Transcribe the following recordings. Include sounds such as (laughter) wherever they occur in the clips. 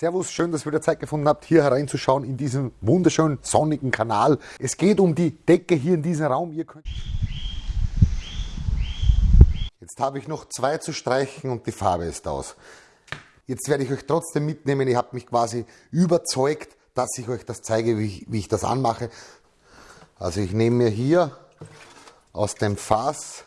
Servus, schön, dass ihr wieder Zeit gefunden habt, hier hereinzuschauen in diesen wunderschönen sonnigen Kanal. Es geht um die Decke hier in diesem Raum. Ihr könnt Jetzt habe ich noch zwei zu streichen und die Farbe ist aus. Jetzt werde ich euch trotzdem mitnehmen. Ihr habt mich quasi überzeugt, dass ich euch das zeige, wie ich, wie ich das anmache. Also ich nehme mir hier aus dem Fass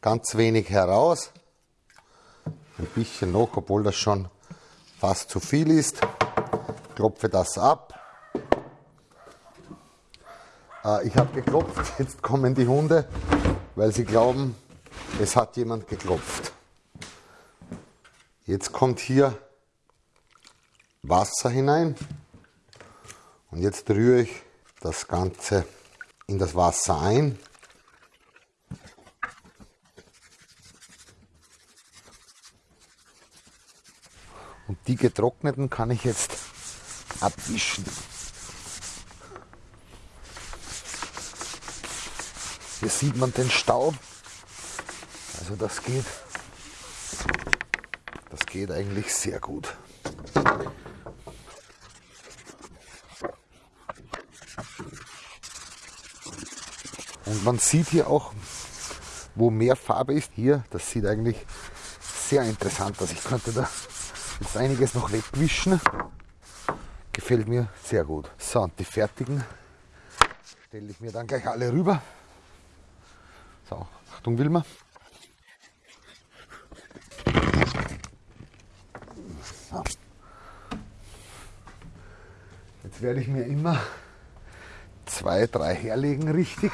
ganz wenig heraus ein bisschen noch, obwohl das schon fast zu viel ist. Klopfe das ab. Äh, ich habe geklopft, (laughs) jetzt kommen die Hunde, weil sie glauben, es hat jemand geklopft. Jetzt kommt hier Wasser hinein und jetzt rühre ich das Ganze in das Wasser ein. Die getrockneten kann ich jetzt abwischen. Hier sieht man den Staub. Also das geht, das geht eigentlich sehr gut. Und man sieht hier auch, wo mehr Farbe ist. Hier, das sieht eigentlich sehr interessant aus. Ich könnte da Jetzt einiges noch wegwischen. Gefällt mir sehr gut. So, und die fertigen stelle ich mir dann gleich alle rüber. So, Achtung Wilma. So. Jetzt werde ich mir immer zwei, drei herlegen, richtig.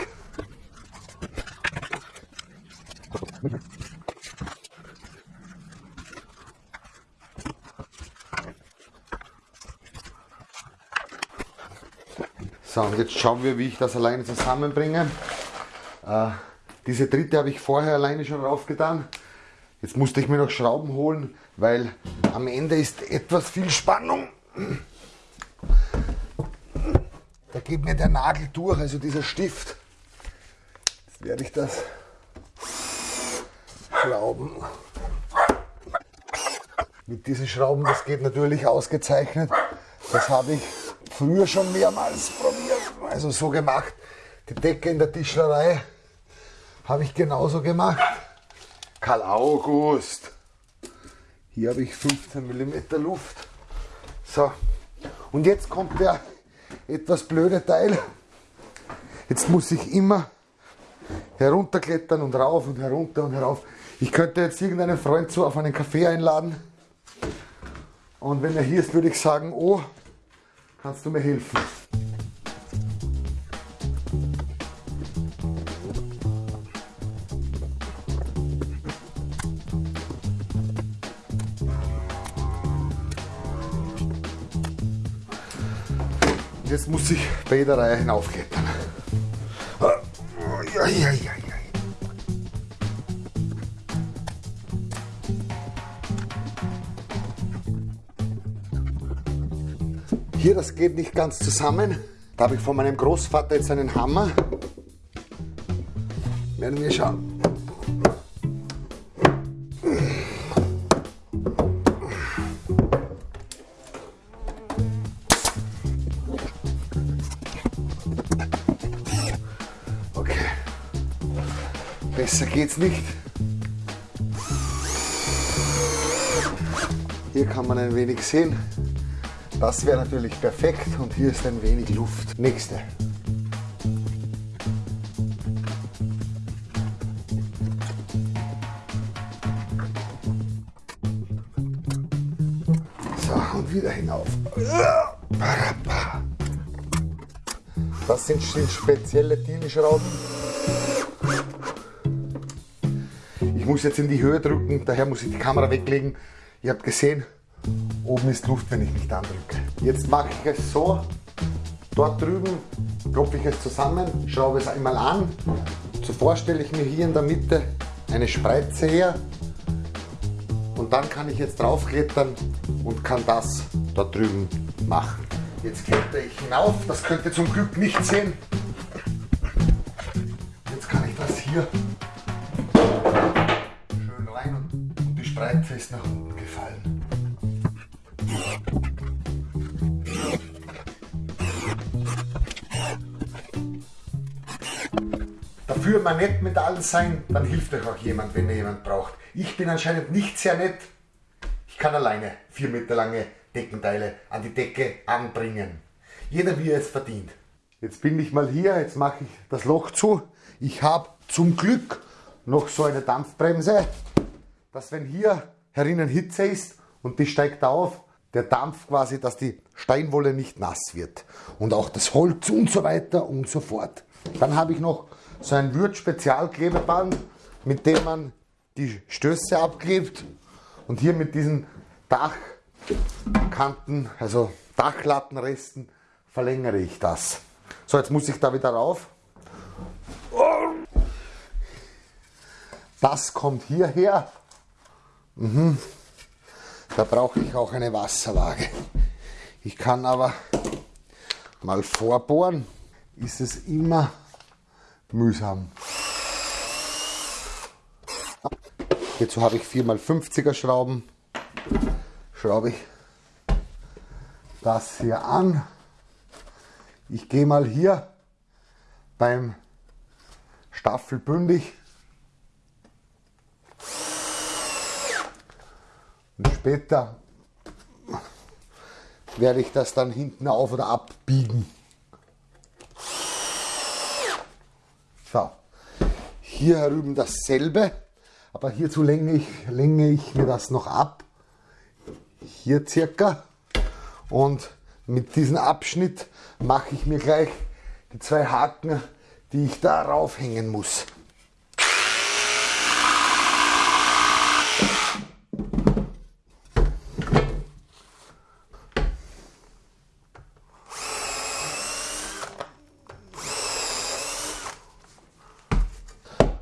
So, und jetzt schauen wir, wie ich das alleine zusammenbringe. Äh, diese dritte habe ich vorher alleine schon raufgetan. Jetzt musste ich mir noch Schrauben holen, weil am Ende ist etwas viel Spannung. Da geht mir der Nagel durch, also dieser Stift. Jetzt werde ich das schrauben. Mit diesen Schrauben, das geht natürlich ausgezeichnet. Das habe ich früher schon mehrmals probiert, also so gemacht. Die Decke in der Tischlerei habe ich genauso gemacht. Karl August. Hier habe ich 15 mm Luft. So, und jetzt kommt der etwas blöde Teil. Jetzt muss ich immer herunterklettern und rauf und herunter und herauf. Ich könnte jetzt irgendeinen Freund zu auf einen Kaffee einladen. Und wenn er hier ist, würde ich sagen, oh, Kannst du mir helfen? Jetzt muss ich bei jeder Reihe hinaufklettern. Hier, das geht nicht ganz zusammen. Da habe ich von meinem Großvater jetzt einen Hammer. Werden wir schauen. Besser geht's nicht. Hier kann man ein wenig sehen. Das wäre natürlich perfekt und hier ist ein wenig Luft. Nächste. So, und wieder hinauf. Das sind spezielle Thielschrauben. Muss jetzt in die Höhe drücken, daher muss ich die Kamera weglegen. Ihr habt gesehen, Oben ist Luft, wenn ich mich da drücke. Jetzt mache ich es so. Dort drüben klopfe ich es zusammen, schraube es einmal an. Zuvor stelle ich mir hier in der Mitte eine Spreize her. Und dann kann ich jetzt draufklettern und kann das dort drüben machen. Jetzt kletter ich hinauf, das könnt ihr zum Glück nicht sehen. Jetzt kann ich das hier schön rein und die Spreize ist nach unten gefallen. Dafür mal nett mit allen sein, dann hilft euch auch jemand, wenn ihr jemand braucht. Ich bin anscheinend nicht sehr nett. Ich kann alleine vier Meter lange Deckenteile an die Decke anbringen. Jeder wie er es verdient. Jetzt bin ich mal hier, jetzt mache ich das Loch zu. Ich habe zum Glück noch so eine Dampfbremse, dass wenn hier herinnen Hitze ist und die steigt auf, der Dampf quasi, dass die Steinwolle nicht nass wird. Und auch das Holz und so weiter und so fort. Dann habe ich noch so ein Würth-Spezialklebeband, mit dem man die Stöße abklebt. Und hier mit diesen Dachkanten, also Dachlattenresten, verlängere ich das. So, jetzt muss ich da wieder rauf. Das kommt hierher. Mhm. Da brauche ich auch eine Wasserwaage. Ich kann aber mal vorbohren, ist es immer mühsam. Hierzu habe ich 4x50er Schrauben. Schraube ich das hier an. Ich gehe mal hier beim Staffelbündig später werde ich das dann hinten auf oder abbiegen. So, hier herüben dasselbe, aber hierzu länge ich, länge ich mir das noch ab. Hier circa. Und mit diesem Abschnitt mache ich mir gleich die zwei Haken, die ich da raufhängen muss.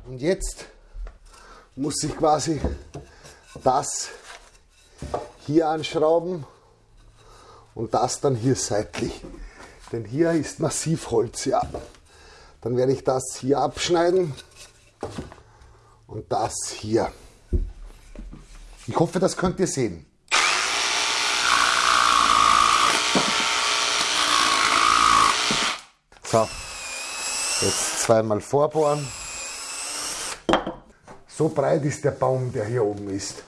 Und jetzt muss ich quasi das hier anschrauben und das dann hier seitlich. Denn hier ist Massivholz, ja. Dann werde ich das hier abschneiden und das hier. Ich hoffe, das könnt ihr sehen. So, jetzt zweimal vorbohren. So breit ist der Baum, der hier oben ist.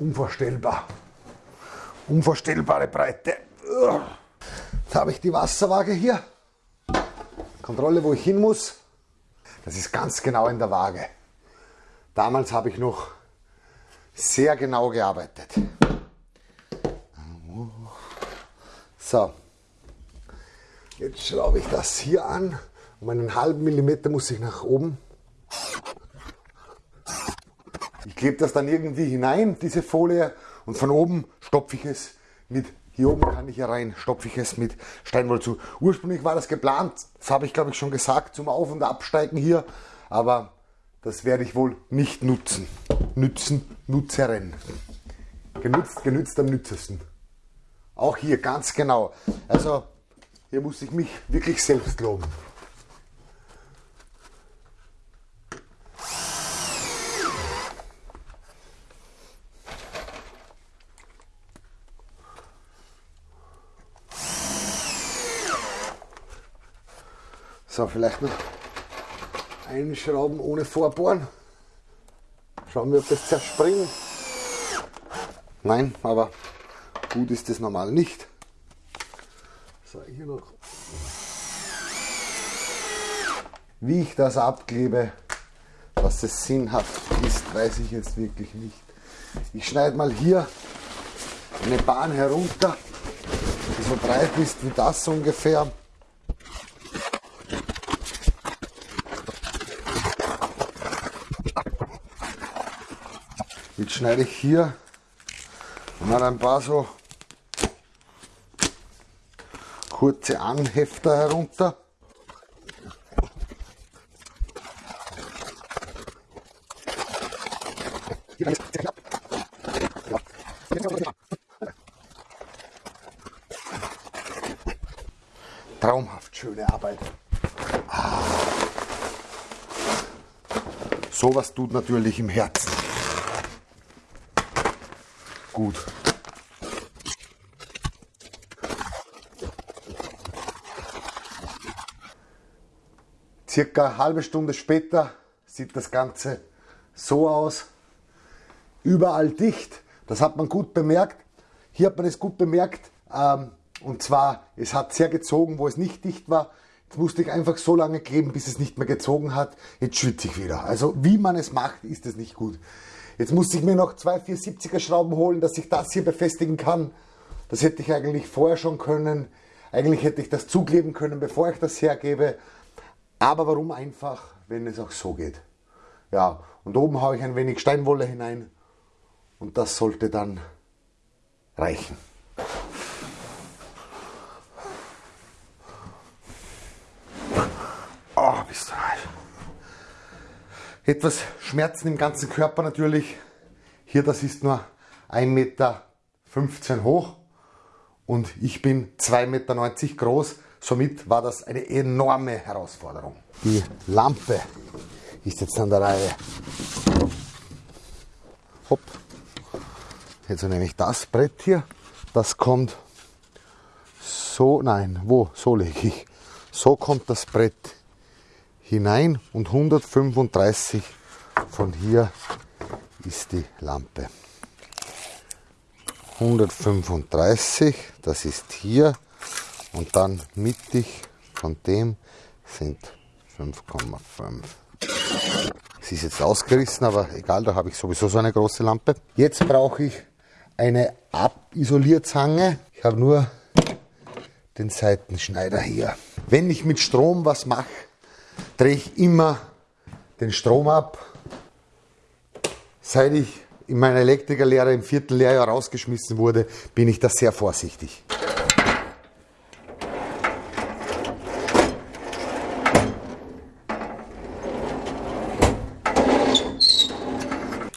Unvorstellbar. Unvorstellbare Breite. Jetzt habe ich die Wasserwaage hier. Kontrolle, wo ich hin muss. Das ist ganz genau in der Waage. Damals habe ich noch sehr genau gearbeitet. So, jetzt schraube ich das hier an. Um einen halben Millimeter muss ich nach oben. Ich klebe das dann irgendwie hinein, diese Folie, und von oben stopfe ich es mit, hier oben kann ich ja rein, stopfe ich es mit Steinwolle zu. Ursprünglich war das geplant, das habe ich glaube ich schon gesagt, zum Auf- und Absteigen hier, aber das werde ich wohl nicht nutzen. Nützen, Nutzeren. Genutzt, genützt am nützesten. Auch hier ganz genau. Also hier muss ich mich wirklich selbst loben. So, vielleicht noch einschrauben ohne Vorbohren. Schauen wir, ob das zerspringt. Nein, aber gut ist das normal nicht. So, hier noch. Wie ich das abklebe, dass es sinnhaft ist, weiß ich jetzt wirklich nicht. Ich schneide mal hier eine Bahn herunter, die so breit ist wie das ungefähr. Schneide ich hier mal ein paar so kurze Anhefter herunter. Traumhaft schöne Arbeit. Ah. Sowas tut natürlich im Herzen. Gut. Circa eine halbe Stunde später sieht das Ganze so aus. Überall dicht. Das hat man gut bemerkt. Hier hat man es gut bemerkt. Ähm, und zwar, es hat sehr gezogen, wo es nicht dicht war. Jetzt musste ich einfach so lange kleben, bis es nicht mehr gezogen hat. Jetzt schwitze ich wieder. Also wie man es macht, ist es nicht gut. Jetzt musste ich mir noch zwei 470er Schrauben holen, dass ich das hier befestigen kann. Das hätte ich eigentlich vorher schon können. Eigentlich hätte ich das zukleben können, bevor ich das hergebe. Aber warum einfach, wenn es auch so geht? Ja, und oben haue ich ein wenig Steinwolle hinein und das sollte dann reichen. Oh, bist du. Etwas Schmerzen im ganzen Körper natürlich. Hier, das ist nur 1,15 Meter hoch und ich bin 2,90 Meter groß. Somit war das eine enorme Herausforderung. Die Lampe ist jetzt an der Reihe. Hopp. Jetzt nehme ich das Brett hier. Das kommt so, nein, wo? So lege ich. So kommt das Brett hinein und 135 von hier ist die Lampe. 135, das ist hier und dann mittig von dem sind 5,5. Sie ist jetzt ausgerissen, aber egal, da habe ich sowieso so eine große Lampe. Jetzt brauche ich eine Abisolierzange. Ich habe nur den Seitenschneider hier. Wenn ich mit Strom was mache, drehe ich immer den Strom ab. Seit ich in meiner Elektrikerlehre im vierten Lehrjahr rausgeschmissen wurde, bin ich da sehr vorsichtig.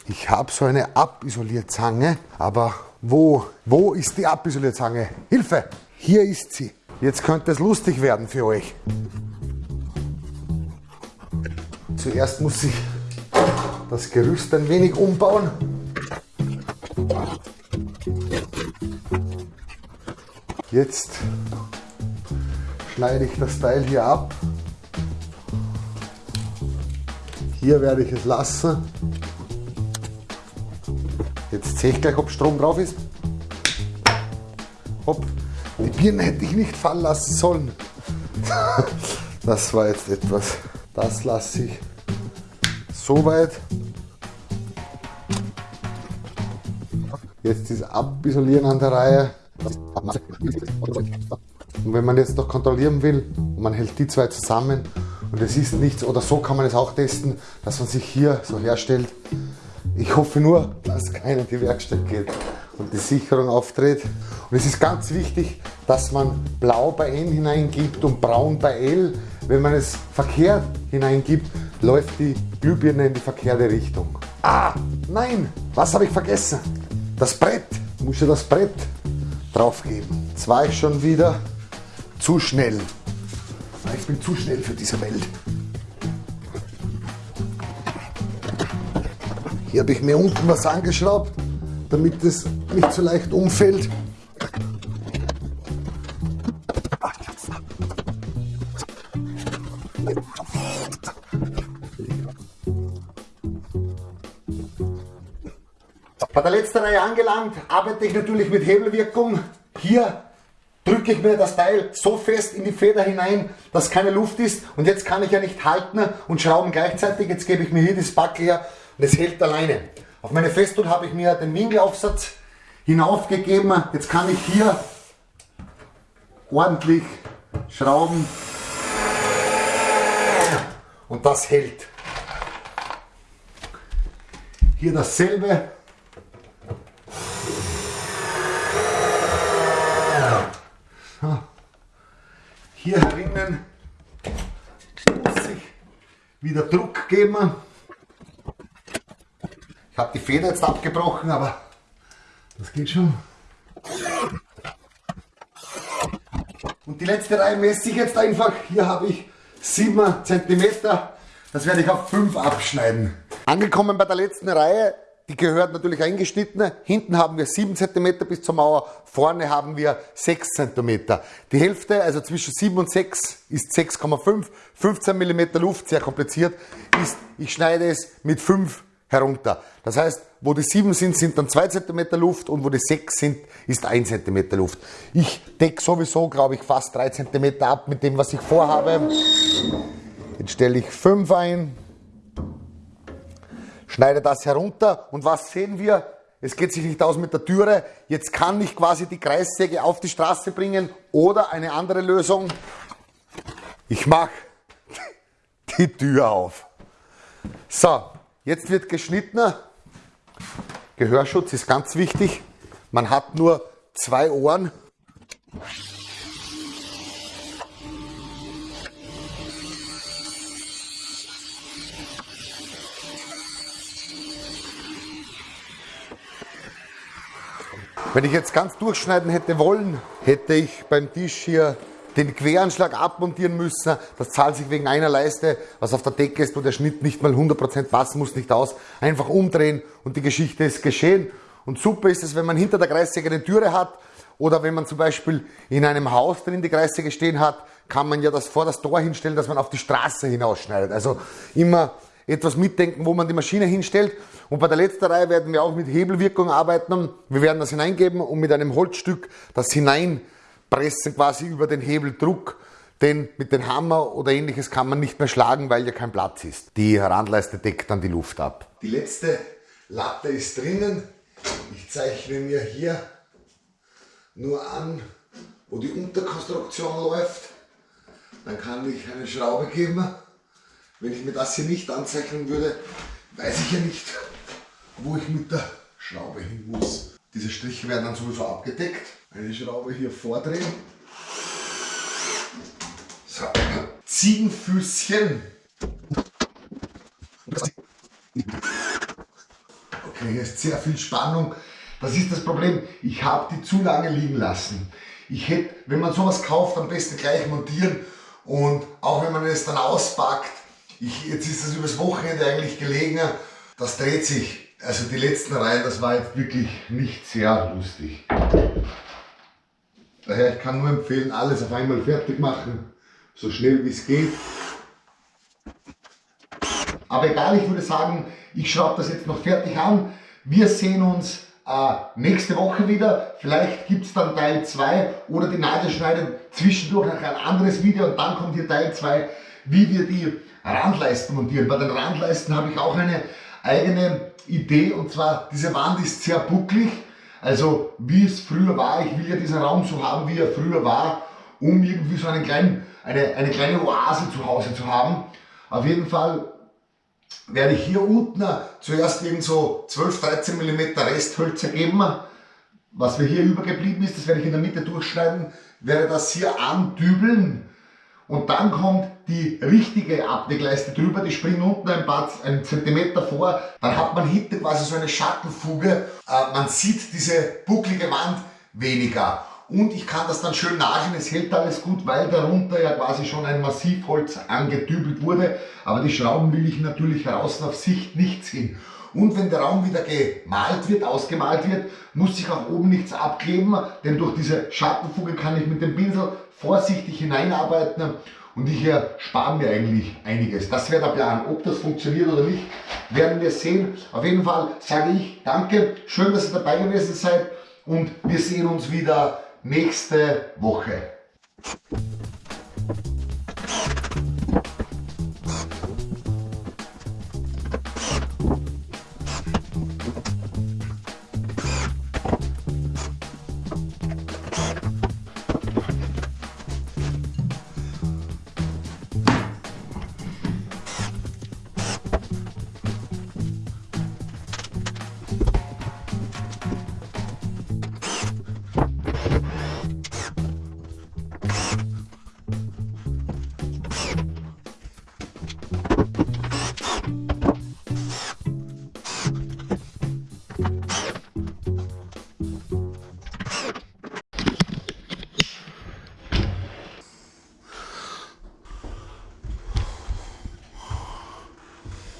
Ich habe so eine Abisolierzange, aber wo, wo ist die Abisolierzange? Hilfe! Hier ist sie. Jetzt könnte es lustig werden für euch. Zuerst muss ich das Gerüst ein wenig umbauen. Jetzt schneide ich das Teil hier ab. Hier werde ich es lassen. Jetzt sehe ich gleich, ob Strom drauf ist. Hopp. Die Birne hätte ich nicht fallen lassen sollen. (laughs) Das war jetzt etwas. Das lasse ich so weit. Jetzt ist Abisolieren an der Reihe. Und wenn man jetzt noch kontrollieren will, man hält die zwei zusammen und es ist nichts, oder so kann man es auch testen, dass man sich hier so herstellt, ich hoffe nur, dass keiner in die Werkstatt geht und die Sicherung auftritt. Und es ist ganz wichtig, dass man blau bei N hineingibt und braun bei L. Wenn man es verkehrt hineingibt, läuft die Glühbirne in die verkehrte Richtung. Ah, nein, was habe ich vergessen? Das Brett, ich muss ja das Brett draufgeben. Jetzt war ich schon wieder zu schnell. Ich bin zu schnell für diese Welt. Hier habe ich mir unten was angeschraubt, damit es nicht so leicht umfällt. Der letzten Reihe angelangt, arbeite ich natürlich mit Hebelwirkung. Hier drücke ich mir das Teil so fest in die Feder hinein, dass keine Luft ist. Und jetzt kann ich ja nicht halten und schrauben gleichzeitig. Jetzt gebe ich mir hier das Backel her und es hält alleine. Auf meine Festung habe ich mir den Winkelaufsatz hinaufgegeben. Jetzt kann ich hier ordentlich schrauben und das hält. Hier dasselbe. Hier herinnen muss ich geben habe die Feder jetzt abgebrochen, aber das geht schon. Und die letzte Reihe messe ich jetzt einfach. Hier habe ich 7 cm. Das werde ich auf 5 abschneiden. Angekommen bei der letzten Reihe. Die gehört natürlich eingeschnitten. Hinten haben wir 7 cm bis zur Mauer, vorne haben wir 6 cm. Die Hälfte, also zwischen 7 und 6, ist 6,5. 15 mm Luft, sehr kompliziert, ist, ich schneide es mit 5 herunter. Das heißt, wo die 7 sind, sind dann 2 cm Luft und wo die 6 sind, ist 1 cm Luft. Ich decke sowieso, glaube ich, fast 3 cm ab mit dem, was ich vorhabe. Jetzt stelle ich 5 ein, schneide das herunter und was sehen wir? Es geht sich nicht aus mit der Türe. Jetzt kann ich quasi die Kreissäge auf die Straße bringen oder eine andere Lösung. Ich mache (laughs) die Tür auf. So, Jetzt wird geschnitten. Gehörschutz ist ganz wichtig. Man hat nur zwei Ohren. Wenn ich jetzt ganz durchschneiden hätte wollen, hätte ich beim Tisch hier den Queranschlag abmontieren müssen. Das zahlt sich wegen einer Leiste, was auf der Decke ist, wo der Schnitt nicht mal 100% passen muss, nicht aus. Einfach umdrehen und die Geschichte ist geschehen. Und super ist es, wenn man hinter der Kreissäge eine Türe hat oder wenn man zum Beispiel in einem Haus drin die Kreissäge stehen hat, kann man ja das vor das Tor hinstellen, dass man auf die Straße hinausschneidet. Also immer etwas mitdenken, wo man die Maschine hinstellt. Und bei der letzten Reihe werden wir auch mit Hebelwirkung arbeiten. Wir werden das hineingeben und mit einem Holzstück das hinein pressen quasi über den Hebeldruck, denn mit dem Hammer oder ähnliches kann man nicht mehr schlagen, weil ja kein Platz ist. Die Randleiste deckt dann die Luft ab. Die letzte Latte ist drinnen. Ich zeichne mir hier nur an, wo die Unterkonstruktion läuft. Dann kann ich eine Schraube geben. Wenn ich mir das hier nicht anzeichnen würde, weiß ich ja nicht, wo ich mit der Schraube hin muss. Diese Striche werden dann sowieso abgedeckt. Eine Schraube hier vordrehen. So. Ziegenfüßchen. Okay, hier ist sehr viel Spannung. Das ist das Problem. Ich habe die zu lange liegen lassen. Ich hätte, wenn man sowas kauft, am besten gleich montieren. Und auch wenn man es dann auspackt, ich, jetzt ist das übers Wochenende eigentlich gelegen, das dreht sich. Also die letzten Reihen, das war jetzt wirklich nicht sehr lustig. Daher, ich kann nur empfehlen, alles auf einmal fertig machen, so schnell wie es geht. Aber egal, ich würde sagen, ich schraube das jetzt noch fertig an. Wir sehen uns äh, nächste Woche wieder. Vielleicht gibt es dann Teil 2 oder die Nadelschneide zwischendurch noch ein anderes Video und dann kommt hier Teil 2, wie wir die Randleisten montieren. Bei den Randleisten habe ich auch eine eigene Idee und zwar diese Wand ist sehr bucklig, also wie es früher war. Ich will ja diesen Raum so haben, wie er früher war, um irgendwie so einen kleinen, eine, eine kleine Oase zu Hause zu haben. Auf jeden Fall werde ich hier unten zuerst irgend so 12-13 mm Resthölzer geben. Was mir hier übergeblieben ist, das werde ich in der Mitte durchschneiden, werde das hier andübeln und dann kommt die richtige Abdeckleiste drüber, die springt unten ein paar einen Zentimeter vor, dann hat man hinten quasi so eine Schattenfuge, äh, man sieht diese bucklige Wand weniger. Und ich kann das dann schön nageln, es hält alles gut, weil darunter ja quasi schon ein Massivholz angedübelt wurde. Aber die Schrauben will ich natürlich draußen auf Sicht nicht sehen. Und wenn der Raum wieder gemalt wird, ausgemalt wird, muss sich auch oben nichts abkleben, denn durch diese Schattenfuge kann ich mit dem Pinsel vorsichtig hineinarbeiten und ich erspare mir eigentlich einiges. Das wäre der Plan. Ob das funktioniert oder nicht, werden wir sehen. Auf jeden Fall sage ich danke, schön, dass ihr dabei gewesen seid und wir sehen uns wieder nächste Woche.